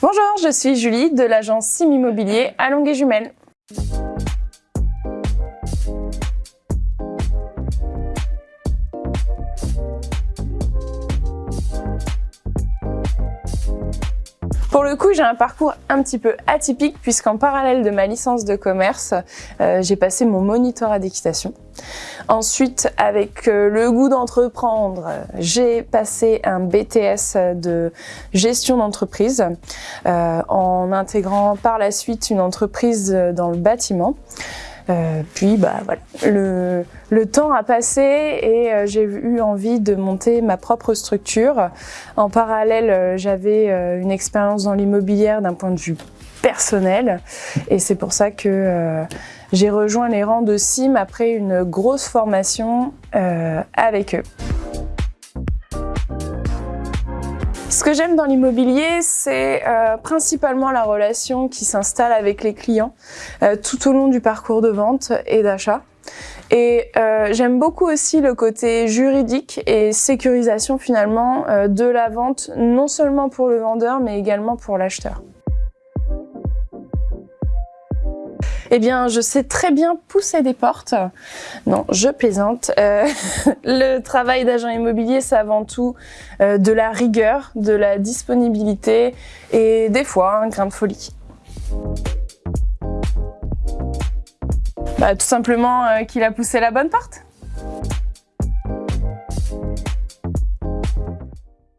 Bonjour, je suis Julie de l'agence Sim Immobilier à Longuet-Jumelles. Pour le coup, j'ai un parcours un petit peu atypique puisqu'en parallèle de ma licence de commerce, euh, j'ai passé mon monitorat d'équitation. Ensuite, avec euh, le goût d'entreprendre, j'ai passé un BTS de gestion d'entreprise euh, en intégrant par la suite une entreprise dans le bâtiment. Euh, puis bah voilà, le, temps a passé et euh, j'ai eu envie de monter ma propre structure. En parallèle, euh, j'avais une expérience dans l'immobilière d'un point de vue personnel et c'est pour ça que j'ai rejoint les rangs de Sim après une grosse formation avec eux. Ce que j'aime dans l'immobilier, c'est euh, principalement la relation qui s'installe avec les clients euh, tout au long du parcours de vente et d'achat. Et euh, j'aime beaucoup aussi le côté juridique et sécurisation finalement de la vente, non seulement pour le vendeur, mais également pour l'acheteur. Eh bien, je sais très bien pousser des portes. Non, je plaisante. Euh, le travail d'agent immobilier, c'est avant tout euh, de la rigueur, de la disponibilité et des fois un grain de folie. Bah, tout simplement euh, qu'il a poussé la bonne porte.